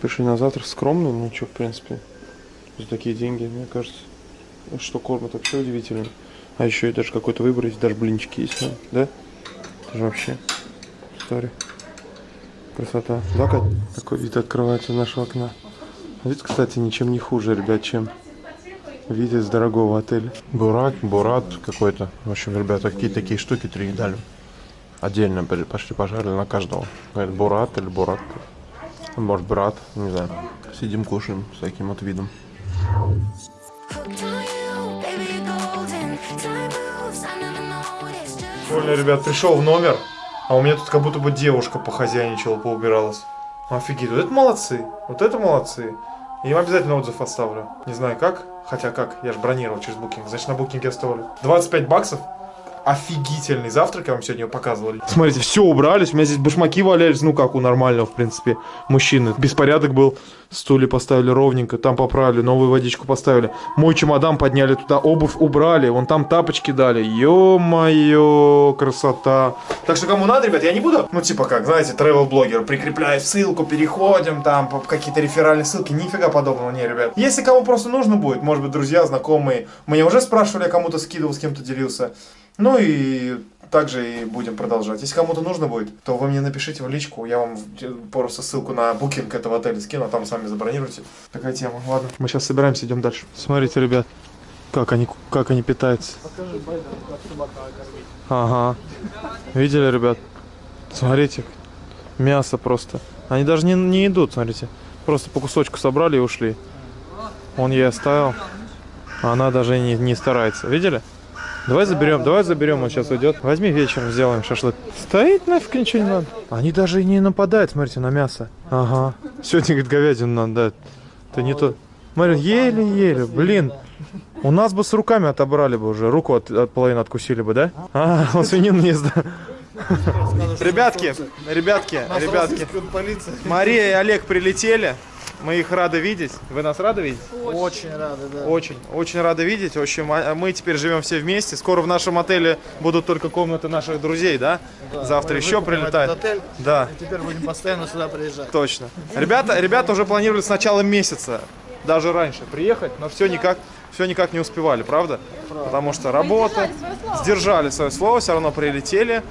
Пришли на завтрак скромно, ну что, в принципе, за такие деньги, мне кажется, что кормят вообще удивительно. А еще и даже какой-то выбор есть, даже блинчики есть, ну, да? Это же вообще история. Красота. Да, Кать? Такой вид открывается из нашего окна. Вид, кстати, ничем не хуже, ребят, чем вид из дорогого отеля. Бурат, бурат какой-то. В общем, ребята, какие такие штуки три дали. Отдельно пошли, пошли пожарили на каждого. Говорит, бурат или бурат. Может, брат, не знаю. Сидим, кушаем с таким вот видом. Прикольно, ребят, пришел в номер, а у меня тут как будто бы девушка похозяйничала, поубиралась. Офигеть, вот это молодцы, вот это молодцы. Я им обязательно отзыв оставлю. Не знаю как, хотя как, я же бронировал через букинг, значит на букинге оставлю. 25 баксов, офигительный завтрак, я вам сегодня показывал. Смотрите, все убрались, у меня здесь башмаки валялись, ну как у нормального, в принципе, мужчины. Беспорядок был, стулья поставили ровненько, там поправили, новую водичку поставили. Мой чемодан подняли туда, обувь убрали, вон там тапочки дали. Ё-моё, красота. Так что кому надо, ребят, я не буду, ну типа как, знаете, travel-блогер, прикрепляю ссылку, переходим, там какие-то реферальные ссылки, нифига подобного, не, ребят. Если кому просто нужно будет, может быть, друзья, знакомые, меня уже спрашивали, кому-то скидывал, с кем-то делился. Ну и также и будем продолжать. Если кому-то нужно будет, то вы мне напишите в личку, я вам просто ссылку на букинг этого отеля скину, а там сами забронируйте. Такая тема. Ладно, мы сейчас собираемся, идем дальше. Смотрите, ребят, как они, как они питаются. Ага. Видели, ребят? Смотрите, мясо просто. Они даже не, не идут, смотрите. Просто по кусочку собрали и ушли. Он ей оставил. Она даже не, не старается. Видели? Давай заберем, давай заберем, он сейчас уйдет. Возьми вечером, сделаем шашлык. Стоит нафиг ничего не надо. Они даже и не нападают, смотрите, на мясо. Ага. Сегодня, говорит, говядину надо дать. Это не то. Смотри, еле-еле, блин. У нас бы с руками отобрали бы уже. Руку от, от половины откусили бы, да? А, он свинину не ест? Ребятки, ребятки, ребятки. Мария и Олег прилетели. Мы их рады видеть. Вы нас рады видеть? Очень рады, да. Очень, очень рады видеть. В общем, а- мы теперь живем все вместе. Скоро в нашем отеле будут только комнаты наших друзей, да? Завтра Мы еще выкупим прилетает. этот отель, Да, и теперь будем постоянно сюда приезжать. точно. Ребята, ребята уже планировали с начала месяца, даже раньше, приехать, но все никак, все никак не успевали, правда? Потому что работа, сдержали свое слово, все равно прилетели.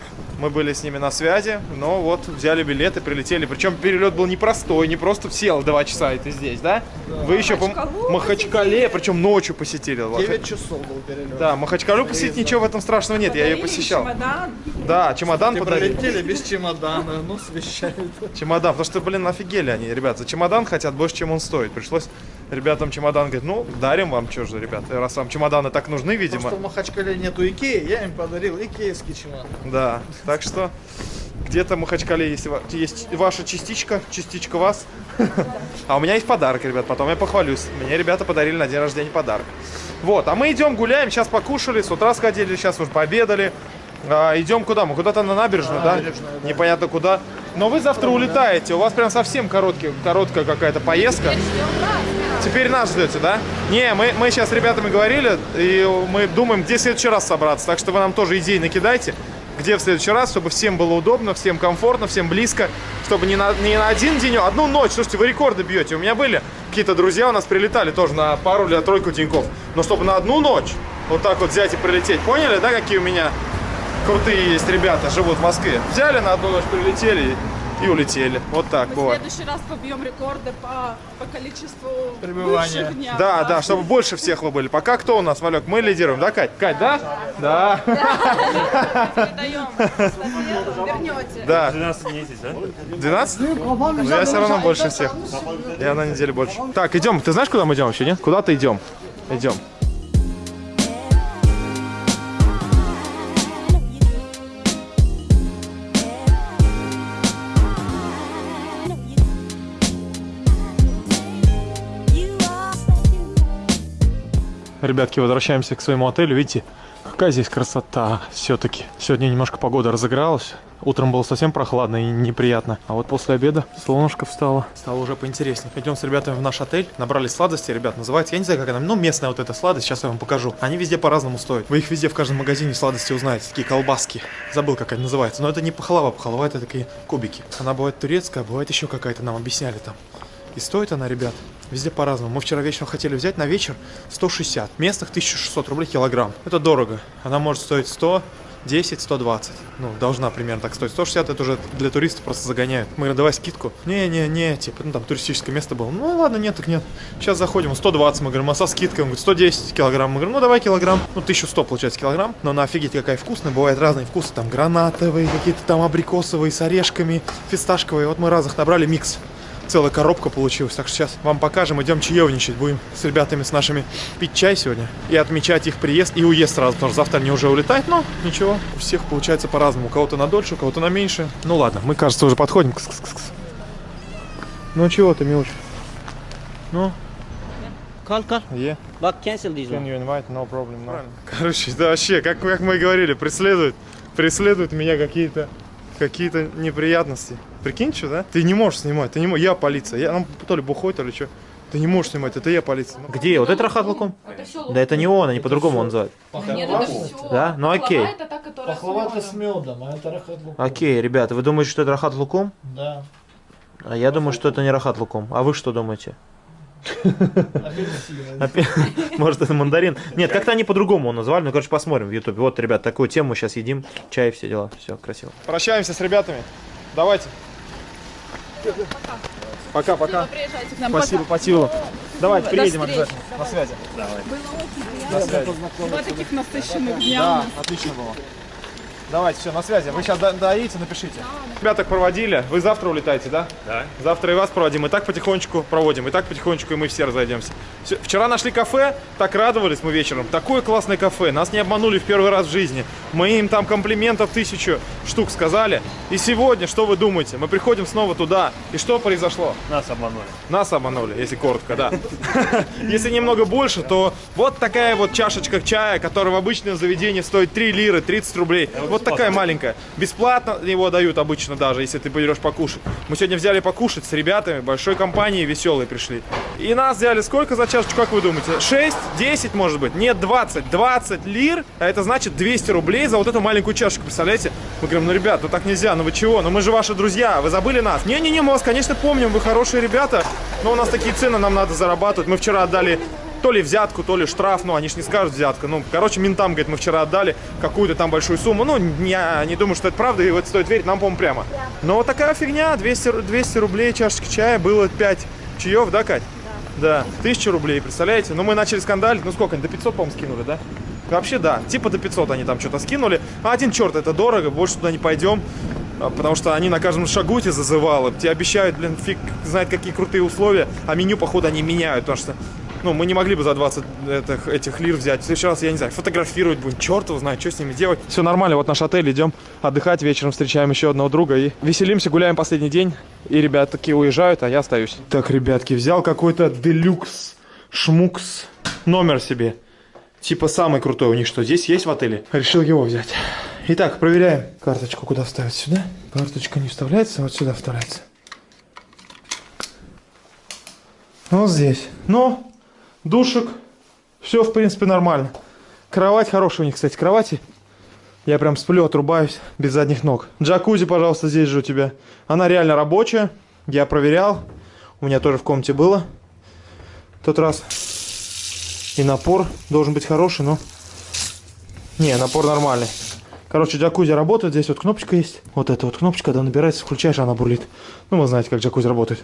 Мы были с ними на связи, но вот взяли билеты, прилетели. Причем перелет был непростой, не просто сел два часа и ты здесь, да? Вы еще по Махачкале, причем ночью посетили. Вот. 9 часов был перелет. Да, Махачкалу посетить ничего в этом страшного нет, я ее посещал. Чемодан. Да, чемодан подарили. пролетели без чемодана, ну, с вещами. Чемодан, потому что, блин, офигели они, ребят, за чемодан хотят больше, чем он стоит. Пришлось ребятам чемодан, говорит, ну, дарим вам, что же, ребят, раз вам чемоданы так нужны, Потому видимо. что в Махачкале нету Икеи, я им подарил икеевский чемодан. Да, так что где-то в Махачкале есть, есть ваша частичка, частичка вас. А у меня есть подарок, ребят, потом я похвалюсь. Мне ребята подарили на день рождения подарок. Вот, а мы идем гуляем, сейчас покушали, с утра сходили, сейчас уже пообедали. А, идем куда? Мы куда-то на набережную, да? набережную, да. Непонятно куда. Но вы завтра улетаете, у вас прям совсем короткий, короткая какая-то поездка. Теперь нас ждете, да? Не, мы, мы сейчас с ребятами говорили, и мы думаем, где в следующий раз собраться. Так что вы нам тоже идеи накидайте, где в следующий раз, чтобы всем было удобно, всем комфортно, всем близко, чтобы не на, не на один день, а одну ночь. Слушайте, вы рекорды бьете. У меня были какие-то друзья у нас прилетали тоже на пару или на тройку деньков. Но чтобы на одну ночь вот так вот взять и прилететь. Поняли, да, какие у меня крутые есть ребята, живут в Москве? Взяли на одну ночь, прилетели и, улетели. Вот так Мы в бывает. следующий раз побьем рекорды по, по количеству Пребывания. бывших дня. Да, да, чтобы больше всех вы были. Пока кто у нас, Малек? Мы лидируем, да, Кать? Кать, да? Да. Передаем эстафету, вернете. Да. 12 месяц, да? 12? Ну, я все равно больше всех. Я на неделю больше. Так, идем. Ты знаешь, куда мы идем вообще, нет? Куда-то идем. Идем. Ребятки, возвращаемся к своему отелю. Видите, Какая здесь красота все-таки. Сегодня немножко погода разыгралась. Утром было совсем прохладно и неприятно. А вот после обеда солнышко встало. Стало уже поинтереснее. Пойдем с ребятами в наш отель. Набрали сладости, ребят, называется. Я не знаю, как она. Ну, местная вот эта сладость. Сейчас я вам покажу. Они везде по-разному стоят. Вы их везде в каждом магазине сладости узнаете. Такие колбаски. Забыл, как они называются. Но это не пахлава. Пахлава это такие кубики. Она бывает турецкая, бывает еще какая-то. Нам объясняли там. И стоит она, ребят, везде по-разному. Мы вчера вечером хотели взять на вечер 160. Местных 1600 рублей килограмм. Это дорого. Она может стоить 100, 10, 120. Ну, должна примерно так стоить. 160 это уже для туристов просто загоняют. Мы говорим, давай скидку. Не-не-не, типа, ну там туристическое место было. Ну ладно, нет, так нет. Сейчас заходим, 120, мы говорим, а со скидкой? Он говорит, 110 килограмм. Мы говорим, ну давай килограмм. Ну, 1100 получается килограмм. Но на офигеть какая вкусная. Бывают разные вкусы. Там гранатовые, какие-то там абрикосовые с орешками, фисташковые. Вот мы разных набрали микс целая коробка получилась. Так что сейчас вам покажем, идем чаевничать. Будем с ребятами, с нашими пить чай сегодня и отмечать их приезд и уезд сразу, потому что завтра они уже улетают. Но ничего, у всех получается по-разному. У кого-то на дольше, у кого-то на меньше. Ну ладно, мы, кажется, уже подходим. Кс-кс-кс. Ну чего ты, милочка? Ну, Call, call. е. But cancel this Can one. you invite? No problem. No. Короче, да вообще, как, как мы и говорили, преследуют, преследуют меня какие-то какие-то неприятности. Прикинь, что, да? Ты не можешь снимать, ты не можешь. Я полиция. Я, ну, то ли бухой, то ли что. Ты не можешь снимать, это я полиция. Где? Вот это Рахат Лукум? Да это не он, они по-другому он называют. Нет, это все. Да? Ну окей. это Пахлава с с медом. медом, а это рахат лукум. Окей, ребята, вы думаете, что это Рахат Лукум? Да. А я думаю, что это не Рахат Лукум. А вы что думаете? Может, это мандарин? Нет, как-то они по-другому его назвали. Ну, короче, посмотрим в Ютубе. Вот, ребят, такую тему сейчас едим. Чай, все дела. Все, красиво. Прощаемся с ребятами. Давайте. Пока, пока. Нам. Спасибо, спасибо. Давайте, приедем обязательно. На связи. Пока. Два таких насыщенных дня Да, отлично было. Давайте, все, на связи. Вы сейчас доедете, напишите. Ребята проводили. Вы завтра улетаете, да? Да. Завтра и вас проводим. И так потихонечку проводим. И так потихонечку и мы все разойдемся. Всё. Вчера нашли кафе, так радовались мы вечером. Такое классное кафе. Нас не обманули в первый раз в жизни. Мы им там комплиментов тысячу штук сказали. И сегодня, что вы думаете? Мы приходим снова туда. И что произошло? Нас обманули. Нас обманули, если коротко, да. Если немного больше, то вот такая вот чашечка чая, которая в обычном заведении стоит 3 лиры, 30 рублей. Вот такая маленькая. Бесплатно его дают обычно даже, если ты пойдешь покушать. Мы сегодня взяли покушать с ребятами, большой компанией веселые пришли. И нас взяли сколько за чашечку, как вы думаете? 6, 10 может быть? Нет, 20. 20 лир, а это значит 200 рублей за вот эту маленькую чашечку, представляете? Мы говорим, ну, ребят, ну так нельзя, ну вы чего? Ну мы же ваши друзья, вы забыли нас? Не-не-не, мы вас, конечно, помним, вы хорошие ребята, но у нас такие цены, нам надо зарабатывать. Мы вчера отдали то ли взятку, то ли штраф, ну они ж не скажут взятка. Ну, короче, ментам, говорит, мы вчера отдали какую-то там большую сумму. Ну, я не думаю, что это правда, и в это стоит верить, нам, по-моему, прямо. Но вот такая фигня, 200, ру- 200 рублей чашечка чая, было 5 чаев, да, Кать? Да. 1000 рублей, представляете? Ну, мы начали скандалить, ну сколько, до 500, по-моему, скинули, да? Вообще, да, типа до 500 они там что-то скинули. А один черт, это дорого, больше туда не пойдем. А, Потому что они на каждом шагу эти зазывалы. Тебе обещают, блин, фиг знает какие крутые условия, а меню, походу, они меняют. Потому что, ну, мы не могли бы за 20 этих, этих лир взять. В следующий раз, я не знаю, фотографировать будем. Черт его знает, что с ними делать. Все нормально, вот наш отель, идем отдыхать вечером, встречаем еще одного друга и веселимся, гуляем последний день. И ребят такие уезжают, а я остаюсь. Так, ребятки, взял какой-то делюкс, шмукс номер себе. Типа самый крутой у них что здесь есть в отеле. Решил его взять. Итак, проверяем. Карточку куда вставить? Сюда? Карточка не вставляется, вот сюда вставляется. Вот здесь. Ну, душек. Все, в принципе, нормально. Кровать хорошая у них, кстати, кровати. Я прям сплю, отрубаюсь без задних ног. Джакузи, пожалуйста, здесь же у тебя. Она реально рабочая. Я проверял. У меня тоже в комнате было. В тот раз. И напор должен быть хороший, но... Не, напор нормальный. Короче, джакузи работает. Здесь вот кнопочка есть. Вот эта вот кнопочка, когда набирается, включаешь, она бурлит. Ну, вы знаете, как джакузи работает.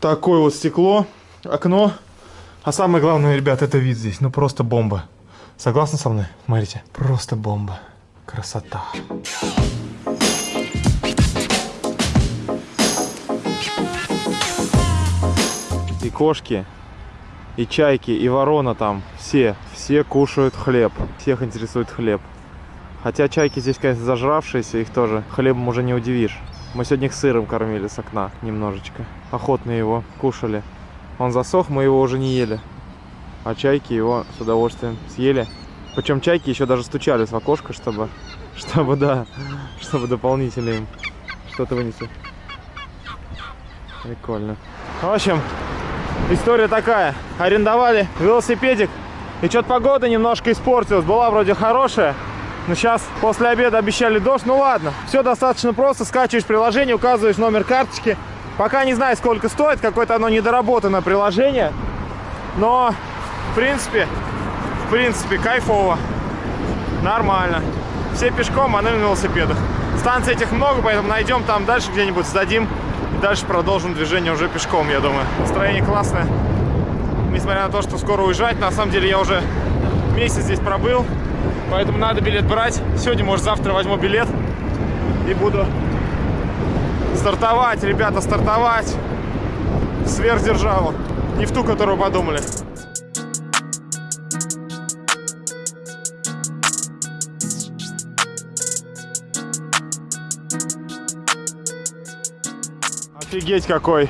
Такое вот стекло, окно. А самое главное, ребят, это вид здесь. Ну, просто бомба. Согласны со мной? Смотрите. Просто бомба. Красота. И кошки, и чайки, и ворона там. Все, все кушают хлеб. Всех интересует хлеб. Хотя чайки здесь, конечно, зажравшиеся, их тоже хлебом уже не удивишь. Мы сегодня их сыром кормили с окна немножечко. Охотно его кушали. Он засох, мы его уже не ели. А чайки его с удовольствием съели. Причем чайки еще даже стучались в окошко, чтобы, чтобы, да, чтобы дополнительно им что-то вынести. Прикольно. В общем, история такая. Арендовали велосипедик, и что-то погода немножко испортилась. Была вроде хорошая, но сейчас после обеда обещали дождь. Ну ладно, все достаточно просто. Скачиваешь приложение, указываешь номер карточки. Пока не знаю, сколько стоит, какое-то оно недоработанное приложение. Но, в принципе, в принципе, кайфово. Нормально. Все пешком, а на велосипедах. Станций этих много, поэтому найдем там дальше где-нибудь, сдадим. И дальше продолжим движение уже пешком, я думаю. Настроение классное. Несмотря на то, что скоро уезжать, на самом деле я уже месяц здесь пробыл. Поэтому надо билет брать. Сегодня, может, завтра возьму билет и буду стартовать, ребята, стартовать сверхдержаву. Не в ту, которую подумали. Офигеть какой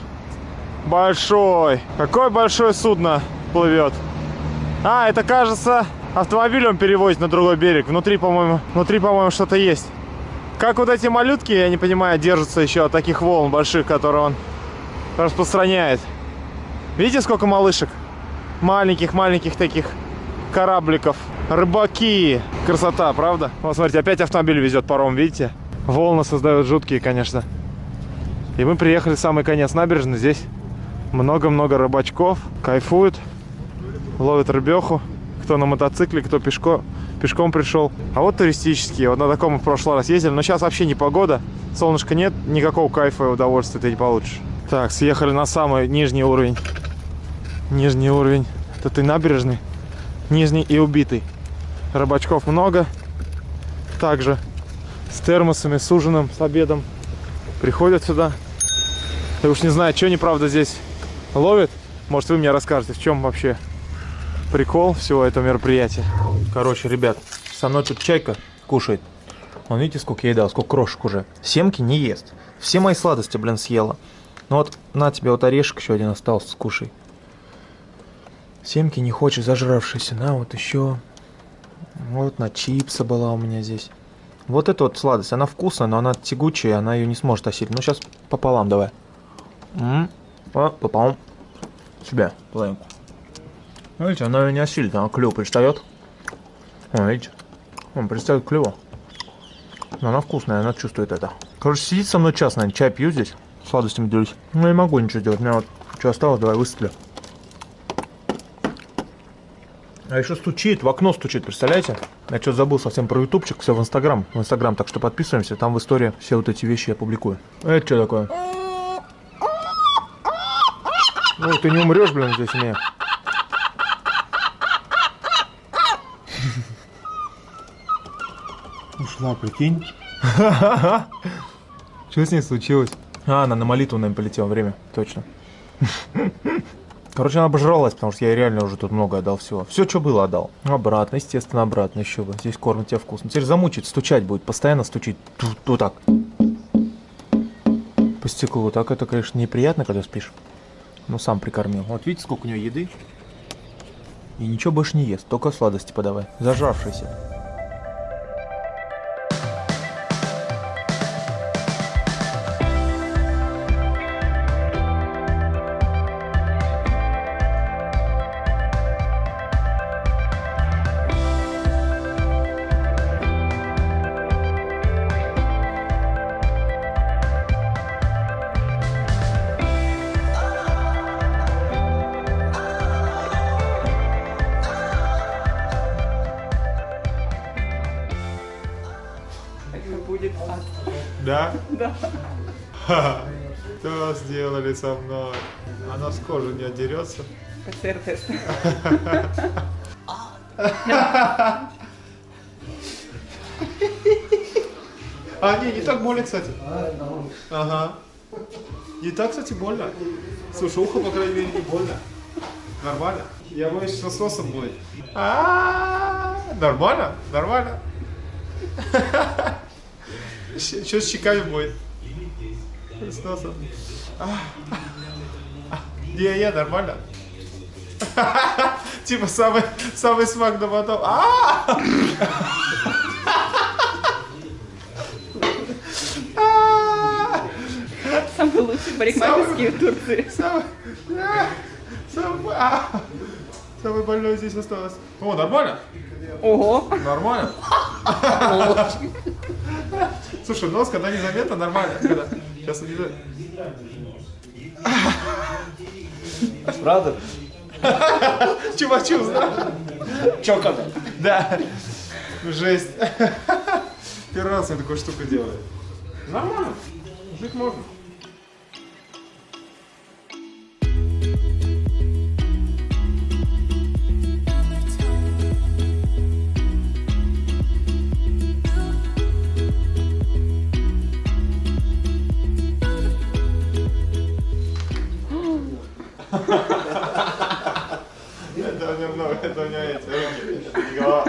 большой. Какое большое судно плывет. А, это кажется автомобилем перевозит на другой берег. Внутри, по-моему, внутри, по-моему, что-то есть. Как вот эти малютки, я не понимаю, держатся еще от таких волн больших, которые он распространяет. Видите, сколько малышек? Маленьких-маленьких таких корабликов. Рыбаки. Красота, правда? Вот, смотрите, опять автомобиль везет паром, видите? Волны создают жуткие, конечно. И мы приехали в самый конец набережной. Здесь много-много рыбачков. Кайфуют. Ловят рыбеху. Кто на мотоцикле, кто пешко, пешком пришел. А вот туристические. Вот на таком мы в прошлый раз ездили. Но сейчас вообще не погода. Солнышка нет. Никакого кайфа и удовольствия ты не получишь. Так, съехали на самый нижний уровень. Нижний уровень. Это ты набережный. Нижний и убитый. Рыбачков много. Также с термосами, с ужином, с обедом. Приходят сюда. Я уж не знаю, что они, правда, здесь ловят. Может, вы мне расскажете, в чем вообще прикол всего этого мероприятия. Короче, ребят, со мной тут чайка кушает. Вон, видите, сколько я ей дал, сколько крошек уже. Семки не ест. Все мои сладости, блин, съела. Ну вот, на тебе вот орешек еще один остался, скушай. Семки не хочет, зажравшийся. На, вот еще. Вот на чипсы была у меня здесь. Вот эта вот сладость, она вкусная, но она тягучая, она ее не сможет осилить. Ну, сейчас пополам давай. М -м пополам. Себе, половинку. Видите, она ее не осилит, она клюв пристает. О, видите? Он пристает к клюву. Но она вкусная, она чувствует это. Короче, сидит со мной час, наверное, чай пью здесь. Сладостями делюсь. Ну, не могу ничего делать. У меня вот что осталось, давай выстрелю. А еще стучит, в окно стучит, представляете? Я что забыл совсем про ютубчик, все в инстаграм. В инстаграм, так что подписываемся, там в истории все вот эти вещи я публикую. Это что такое? Ну, ты не умрешь, блин, здесь не. Ушла, прикинь. Что с ней случилось? А, она на молитву, наверное, полетела время, точно. Короче, она обожралась, потому что я ей реально уже тут много отдал всего. Все, что было, отдал. Обратно, естественно, обратно еще бы. Здесь кормят тебя вкусно. Теперь замучить, стучать будет, постоянно стучить. Тут, вот так. По стеклу. Так это, конечно, неприятно, когда спишь. Ну, сам прикормил. Вот видите, сколько у нее еды. И ничего больше не ест, только сладости подавай. Да? Да. Что сделали со мной? Она с кожи не отдерется. А, не, не так больно, кстати. Ага. Не так, кстати, больно. Слушай, ухо, по крайней мере, не больно. Нормально. Я боюсь, что с носом будет. А, Нормально? Нормально. Что с щеками будет? С носом. Не, не, нормально. Типа самый, самый смак, но потом... А! Самые лучшие парикмахерские в Турции. Самый... а, Самый... а. Самый больной здесь осталось. О, нормально? Ого. Нормально. Слушай, нос, когда незаметно, нормально. Когда... Сейчас не Правда? Чувачу, да? Чокано. Да. Жесть. Первый раз я такую штуку делаю. Нормально. Жить можно. Это у него много, это у него эти руки, не голова.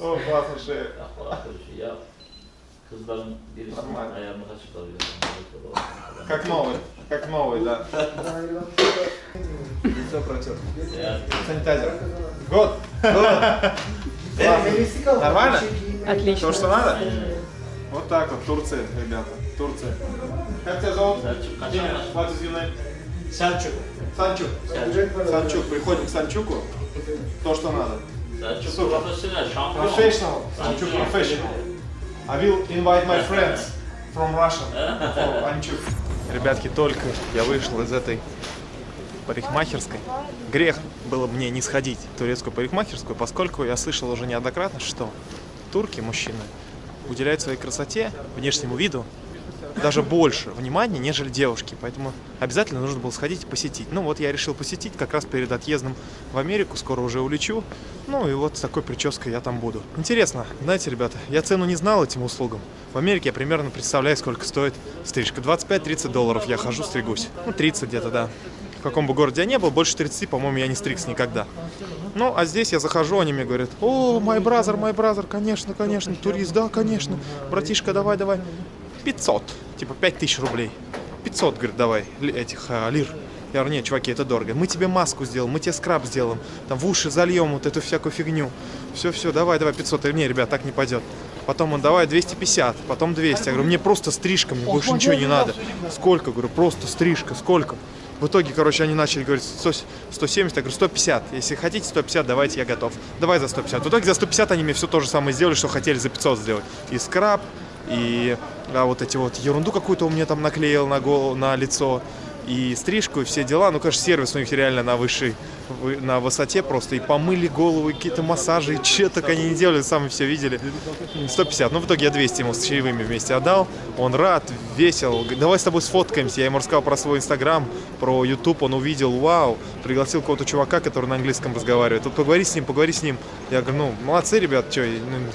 О, классно шея. Ya kızların birisi ayağımı açıklamıyor. Как новый, как новый, да. Лицо протер. Санитайзер. Год. Нормально? Отлично. То, что надо? Вот так вот, Турция, ребята, Турция. Как тебя зовут? What is your name? Сальчук. Санчук. Санчук. Приходим к Санчуку. То, что надо. Şampiyon. Professional. Санчук professional. I will invite my friends from Russia for Анчук. Ребятки, только я вышел из этой парикмахерской. Грех было мне не сходить в турецкую парикмахерскую, поскольку я слышал уже неоднократно, что турки, мужчины, уделяют своей красоте, внешнему виду даже больше внимания, нежели девушки. Поэтому обязательно нужно было сходить и посетить. Ну вот я решил посетить как раз перед отъездом в Америку. Скоро уже улечу. Ну и вот с такой прической я там буду. Интересно, знаете, ребята, я цену не знал этим услугам. В Америке я примерно представляю, сколько стоит стрижка. 25-30 долларов я хожу, стригусь. Ну, 30 где-то, да. В каком бы городе я не был, больше 30, по-моему, я не стригся никогда. Ну, а здесь я захожу, они мне говорят, о, мой бразер, мой бразер, конечно, конечно, турист, да, конечно. Братишка, давай, давай. 500, типа 5000 рублей. 500, говорит, давай, этих а, лир. Я говорю, нет, чуваки, это дорого. Мы тебе маску сделаем, мы тебе скраб сделаем, там в уши зальем вот эту всякую фигню. Все-все, давай, давай, 500. Я говорю, не, ребят, так не пойдет. Потом он, давай, 250, потом 200. Я говорю, мне просто стрижка, мне больше ничего не надо. Сколько? Говорю, просто стрижка, сколько? В итоге, короче, они начали говорить 100 170, я говорю 150. Если хотите 150, давайте, я готов. Давай за 150. В итоге за 150 они мне все то же самое сделали, что хотели за 500 сделать. И скраб, и а, вот эти вот ерунду какую-то у меня там наклеил на голову, на лицо, и стрижку, и все дела. Ну, конечно, сервис у них реально на высшей, вы- на высоте просто. И помыли голову, какие-то массажи, и что только они не делали, сами все видели. 150. Ну, в итоге я 200 ему с чаевыми вместе отдал. Он рад, весел. Давай с тобой сфоткаемся. Я ему рассказал про свой инстаграм, про YouTube. Он увидел, вау. Пригласил какого-то чувака, который на английском разговаривает. Вот поговори с ним, поговори с ним. Я говорю, ну, молодцы, ребят, что,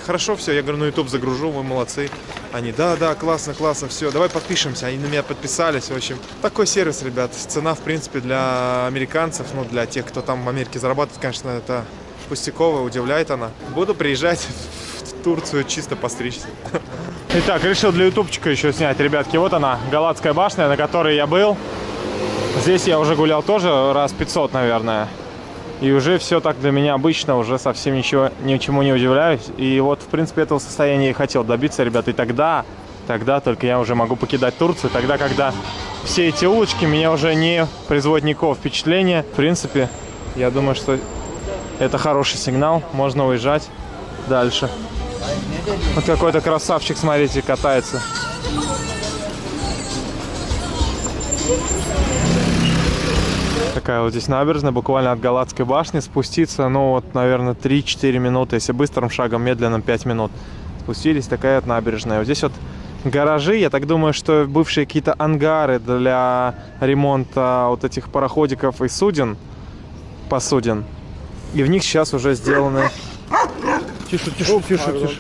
хорошо все. Я говорю, на YouTube загружу, вы молодцы. Они, да, да, классно, классно, все, давай подпишемся. Они на меня подписались, в общем. Такой сервис, ребят. Цена, в принципе, для американцев, ну, для тех, кто там в Америке зарабатывает, конечно, это пустяковая, удивляет она. Буду приезжать в Турцию чисто постричься. Итак, решил для ютубчика еще снять, ребятки. Вот она, Галатская башня, на которой я был. Здесь я уже гулял тоже раз 500, наверное. И уже все так для меня обычно, уже совсем ничего, ничему не удивляюсь. И вот, в принципе, этого состояния и хотел добиться, ребята. И тогда, тогда только я уже могу покидать Турцию. Тогда, когда все эти улочки меня уже не производят никакого впечатления. В принципе, я думаю, что это хороший сигнал. Можно уезжать дальше. Вот какой-то красавчик, смотрите, катается. Такая вот здесь набережная, буквально от Галатской башни. Спуститься, ну вот, наверное, 3-4 минуты. Если быстрым шагом, медленным 5 минут. Спустились, такая вот набережная. Вот здесь вот гаражи. Я так думаю, что бывшие какие-то ангары для ремонта вот этих пароходиков и суден. Посуден. И в них сейчас уже сделаны... Тише, тише, тише, тише.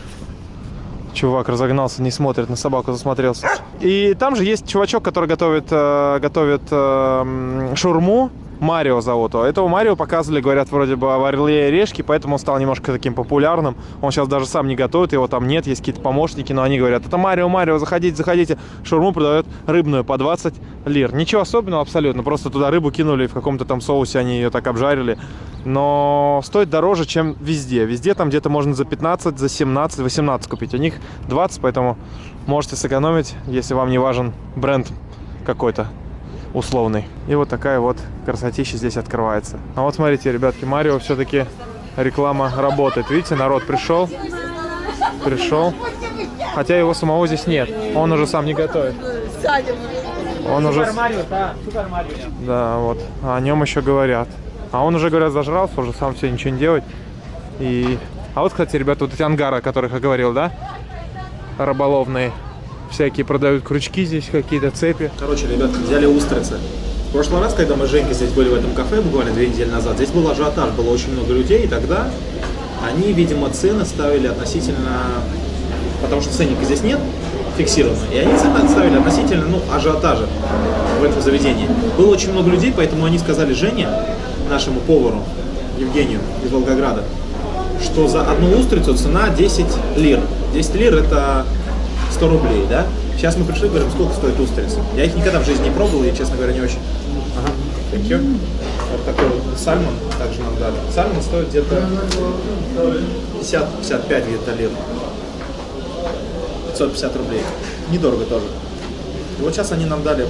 Чувак разогнался, не смотрит на собаку, засмотрелся. И там же есть чувачок, который готовит, э, готовит э, шурму. Марио зовут его. Этого Марио показывали, говорят, вроде бы в Орле и Орешке, поэтому он стал немножко таким популярным. Он сейчас даже сам не готовит, его там нет, есть какие-то помощники, но они говорят, это Марио, Марио, заходите, заходите. Шурму продает рыбную по 20 лир. Ничего особенного абсолютно, просто туда рыбу кинули, в каком-то там соусе они ее так обжарили. но стоит дороже, чем везде. Везде там где-то можно за 15, за 17, 18 купить. У них 20, поэтому можете сэкономить, если вам не важен бренд какой-то условный. И вот такая вот красотища здесь открывается. А вот смотрите, ребятки, Марио все-таки реклама работает. Видите, народ пришел, пришел. Хотя его самого здесь нет. Он уже сам не готовит. Он уже... Да, вот. О нем еще говорят. А он уже, говорят, зажрался, уже сам все ничего не делает. И... А вот, кстати, ребята, вот эти ангары, о которых я говорил, да? Рыболовные. Всякие продают крючки здесь, какие-то цепи. Короче, ребят, взяли устрицы. В прошлый раз, когда мы с Женькой здесь были в этом кафе, буквально две недели назад, здесь был ажиотаж, было очень много людей, и тогда они, видимо, цены ставили относительно... Потому что ценника здесь нет фиксированно, и они цены ставили относительно, ну, ажиотажа в этом заведении. Было очень много людей, поэтому они сказали Жене, нашему повару, Евгению из Волгограда, что за одну устрицу цена 10 лир. 10 лир это 100 рублей, да? Сейчас мы пришли, говорим, сколько стоит устрица. Я их никогда в жизни не пробовал, и, честно говоря, не очень. Ага, thank you. Вот такой вот сальмон также нам дали. Сальмон стоит где-то 50-55 где-то лир. 550 рублей. Недорого тоже. И вот сейчас они нам дали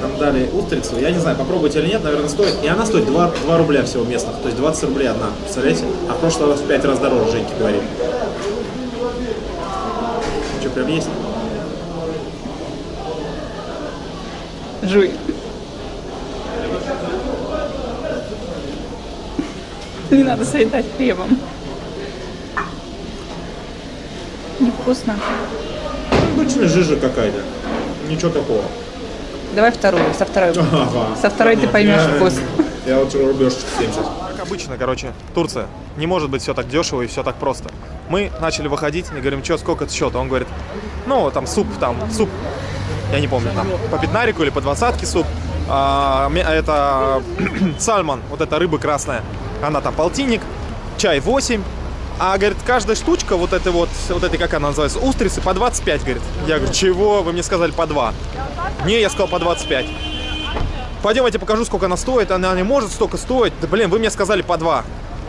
нам дали устрицу. Я не знаю, попробуйте или нет, наверное, стоит. И она стоит 2, 2 рубля всего местных. То есть 20 рублей одна. Представляете? А в прошлый раз в 5 раз дороже, Женьки говорит. Прям есть? Жуй. Не надо соедать хлебом. Невкусно. Обычная жижа какая-то. Ничего такого. Давай вторую, со второй. Ага. Со второй ты поймешь Я- вкус. Я вот рубежечек 70. Как обычно, короче, Турция. Не может быть все так дешево и все так просто. Мы начали выходить и говорим, что, сколько это счет? Он говорит, ну, там суп, там, суп, я не помню, там, по пятнарику или по двадцатке суп. А, это сальмон, вот эта рыба красная, она там полтинник, чай 8, а, говорит, каждая штучка, вот этой вот, вот этой, как она называется, устрицы, по 25, говорит. Я говорю, чего? Вы мне сказали по 2. Не, я сказал по 25. Пойдем, я тебе покажу, сколько она стоит. Она не может столько стоить. Да блин, вы мне сказали по два.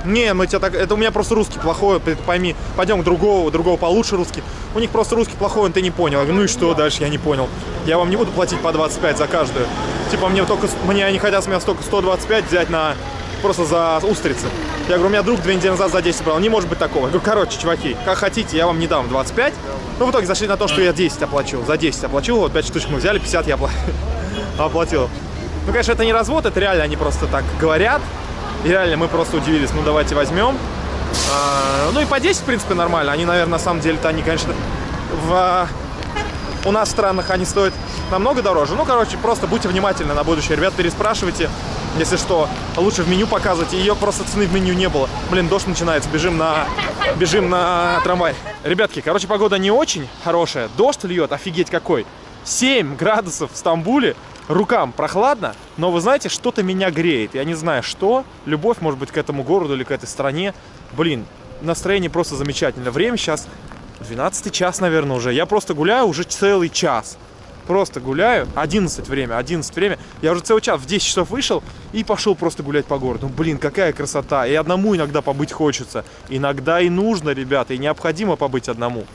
Не, мы тебя так... Это у меня просто русский плохой, пойми. Пойдем к другого, другого получше русский. У них просто русский плохой, он ты не понял. Ну и что дальше, я не понял. Я вам не буду платить по 25 за каждую. Типа мне только... Мне они хотят с меня столько 125 взять на... Просто за устрицы. Я говорю, у меня друг две недели назад за 10 брал. Не может быть такого. Я говорю, короче, чуваки, как хотите, я вам не дам 25. Ну, в итоге зашли на то, что я 10 оплачу. За 10 оплачу. Вот 5 штучек мы взяли, 50 я опла- оплатил. Ну, конечно, это не развод, это реально они просто так говорят. И реально мы просто удивились, ну давайте возьмем. А, ну и по 10, в принципе, нормально. Они, наверное, на самом деле-то они, конечно, в... у нас в странах они стоят намного дороже. Ну, короче, просто будьте внимательны на будущее. Ребят, переспрашивайте, если что. Лучше в меню показывайте. Ее просто цены в меню не было. Блин, дождь начинается, бежим на, бежим на трамвай. Ребятки, короче, погода не очень хорошая. Дождь льет, офигеть какой. 7 градусов в Стамбуле. Рукам прохладно, но вы знаете, что-то меня греет. Я не знаю, что. Любовь, может быть, к этому городу или к этой стране. Блин, настроение просто замечательно. Время сейчас 12 час, наверное, уже. Я просто гуляю уже целый час. Просто гуляю. 11 время, 11 время. Я уже целый час в 10 часов вышел и пошел просто гулять по городу. Ну, блин, какая красота. И одному иногда побыть хочется. Иногда и нужно, ребята, и необходимо побыть одному.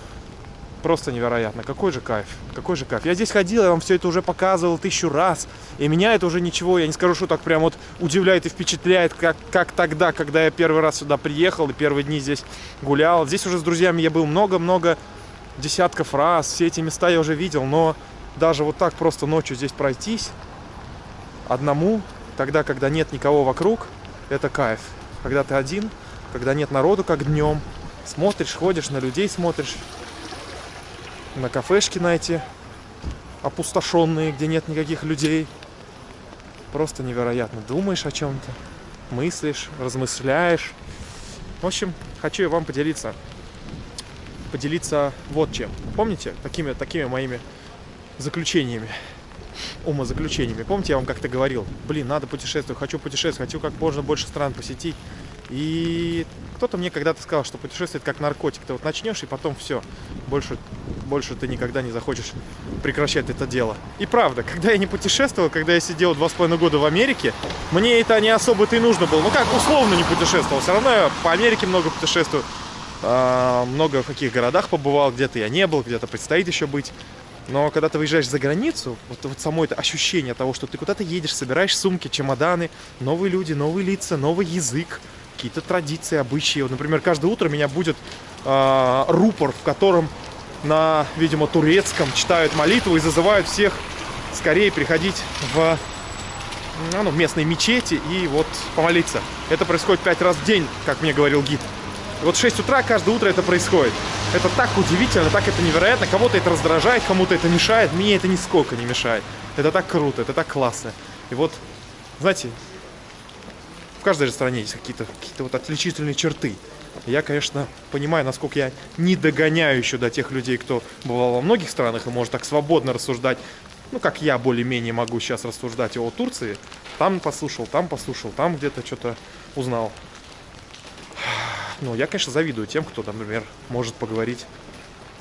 Просто невероятно. Какой же кайф. Какой же кайф. Я здесь ходил, я вам все это уже показывал тысячу раз. И меня это уже ничего, я не скажу, что так прям вот удивляет и впечатляет, как, как тогда, когда я первый раз сюда приехал и первые дни здесь гулял. Здесь уже с друзьями я был много-много десятков раз. Все эти места я уже видел, но даже вот так просто ночью здесь пройтись одному, тогда, когда нет никого вокруг, это кайф. Когда ты один, когда нет народу, как днем, смотришь, ходишь, на людей смотришь, на кафешки на эти опустошенные, где нет никаких людей. Просто невероятно. Думаешь о чем-то, мыслишь, размышляешь. В общем, хочу я вам поделиться. Поделиться вот чем. Помните, такими, такими моими заключениями, умозаключениями. Помните, я вам как-то говорил, блин, надо путешествовать, хочу путешествовать, хочу как можно больше стран посетить. И кто-то мне когда-то сказал, что путешествие как наркотик. Ты вот начнешь, и потом все. Больше, больше ты никогда не захочешь прекращать это дело. И правда, когда я не путешествовал, когда я сидел два с половиной года в Америке, мне это не особо-то и нужно было. Ну как, условно не путешествовал. Все равно я по Америке много путешествую. А, много в каких городах побывал, где-то я не был, где-то предстоит еще быть. Но когда ты выезжаешь за границу, вот, вот само это ощущение того, что ты куда-то едешь, собираешь сумки, чемоданы, новые люди, новые лица, новый язык, какие-то традиции, обычаи. Вот, например, каждое утро меня будет э, рупор, в котором на, видимо, турецком читают молитву и зазывают всех скорее приходить в ну, местные мечети и вот помолиться. Это происходит пять раз в день, как мне говорил гид. И вот в 6 утра каждое утро это происходит. Это так удивительно, так это невероятно. Кого-то это раздражает, кому-то это мешает. Мне это нисколько не мешает. Это так круто, это так классно. И вот, знаете, в каждой же стране есть какие-то какие вот отличительные черты. Я, конечно, понимаю, насколько я не догоняю еще до тех людей, кто бывал во многих странах и может так свободно рассуждать, ну, как я более-менее могу сейчас рассуждать о Турции. Там послушал, там послушал, там где-то что-то узнал. Ну, я, конечно, завидую тем, кто, например, может поговорить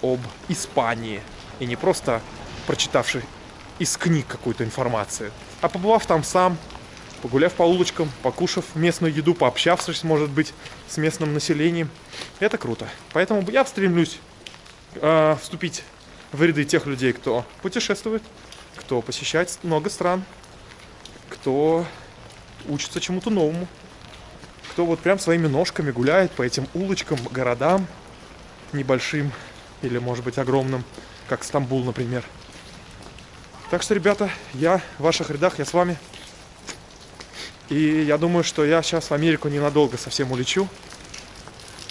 об Испании. И не просто прочитавший из книг какую-то информацию, а побывав там сам, погуляв по улочкам, покушав местную еду, пообщавшись, может быть, с местным населением. Это круто. Поэтому я стремлюсь э, вступить в ряды тех людей, кто путешествует, кто посещает много стран, кто учится чему-то новому, кто вот прям своими ножками гуляет по этим улочкам, городам небольшим или, может быть, огромным, как Стамбул, например. Так что, ребята, я в ваших рядах, я с вами. И я думаю, что я сейчас в Америку ненадолго совсем улечу.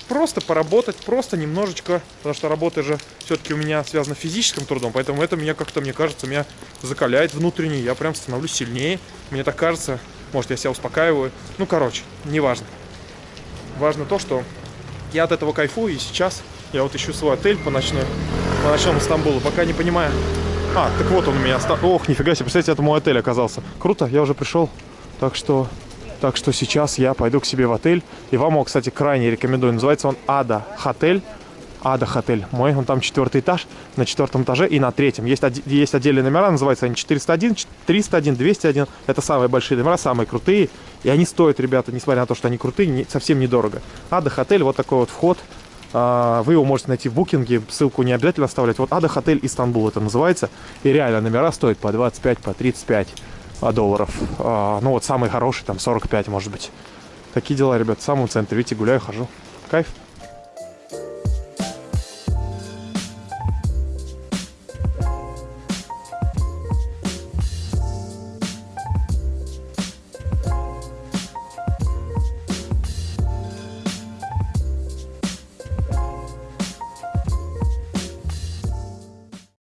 Просто поработать, просто немножечко, потому что работа же все-таки у меня связана физическим трудом, поэтому это меня как-то, мне кажется, меня закаляет внутренне, я прям становлюсь сильнее, мне так кажется, может, я себя успокаиваю, ну, короче, неважно. Важно то, что я от этого кайфую, и сейчас я вот ищу свой отель по ночной, по ночному Стамбулу, пока не понимаю. А, так вот он у меня, ох, нифига себе, представляете, это мой отель оказался. Круто, я уже пришел. Так что, так что сейчас я пойду к себе в отель. И вам его, кстати, крайне рекомендую. Называется он Ада Хотель. Ада Хотель. Мой, он там четвертый этаж, на четвертом этаже и на третьем. Есть, есть отдельные номера, называются они 401, 301, 201. Это самые большие номера, самые крутые. И они стоят, ребята, несмотря на то, что они крутые, не, совсем недорого. Ада Хотель, вот такой вот вход. А, вы его можете найти в букинге, ссылку не обязательно оставлять. Вот Ада Хотель Истанбул это называется. И реально номера стоят по 25, по 35 долларов. А, ну вот самый хороший, там 45 может быть. Такие дела, ребят, в самом центре. Видите, гуляю, хожу. Кайф.